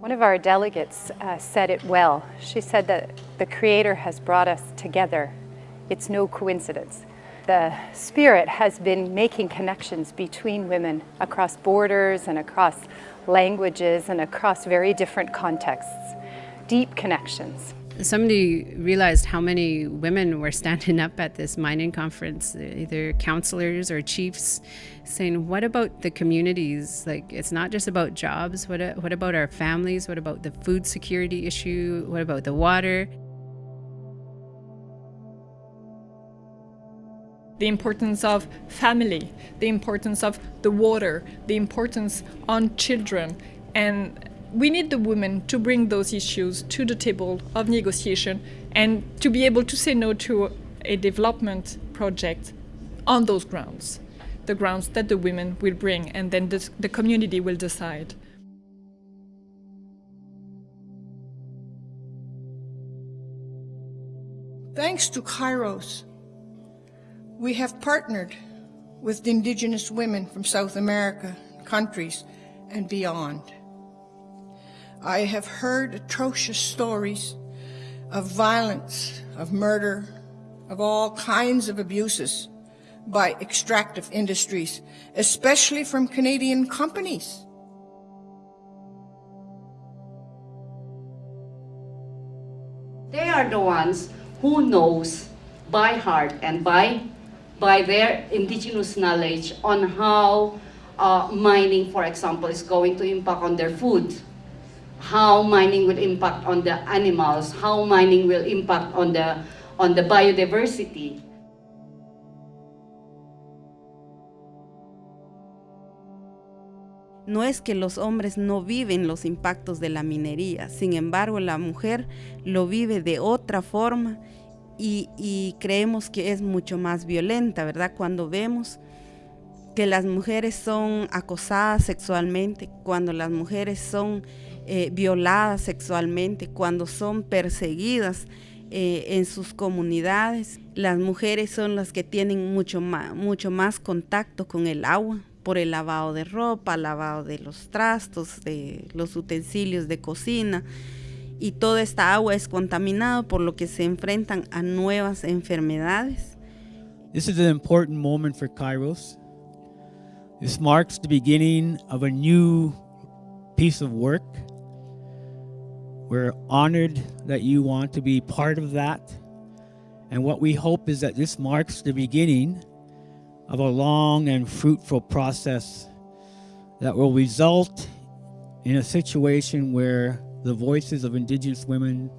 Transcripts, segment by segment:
One of our delegates uh, said it well. She said that the Creator has brought us together. It's no coincidence. The Spirit has been making connections between women across borders and across languages and across very different contexts. Deep connections. Somebody realized how many women were standing up at this mining conference, either counselors or chiefs, saying, What about the communities? Like, it's not just about jobs. What, what about our families? What about the food security issue? What about the water? the importance of family, the importance of the water, the importance on children, and we need the women to bring those issues to the table of negotiation and to be able to say no to a development project on those grounds, the grounds that the women will bring, and then the, the community will decide. Thanks to Kairos, we have partnered with indigenous women from South America countries and beyond. I have heard atrocious stories of violence, of murder, of all kinds of abuses by extractive industries, especially from Canadian companies. They are the ones who knows by heart and by, by their indigenous knowledge on how uh, mining, for example, is going to impact on their food how mining will impact on the animals, how mining will impact on the, on the biodiversity. No es que los hombres no viven los impactos de la minería, sin embargo la mujer lo vive de otra forma y, y creemos que es mucho más violenta, ¿verdad? Cuando vemos que las mujeres son acosadas sexualmente, cuando las mujeres son eh, violadas sexualmente, cuando son perseguidas eh, en sus comunidades. Las mujeres son las que tienen mucho más, mucho más contacto con el agua por el lavado de ropa, lavado de los trastos, de los utensilios de cocina. Y toda esta agua es contaminada por lo que se enfrentan a nuevas enfermedades. This is an important moment for Kairos. This marks the beginning of a new piece of work We're honored that you want to be part of that. And what we hope is that this marks the beginning of a long and fruitful process that will result in a situation where the voices of Indigenous women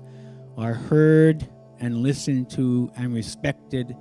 are heard and listened to and respected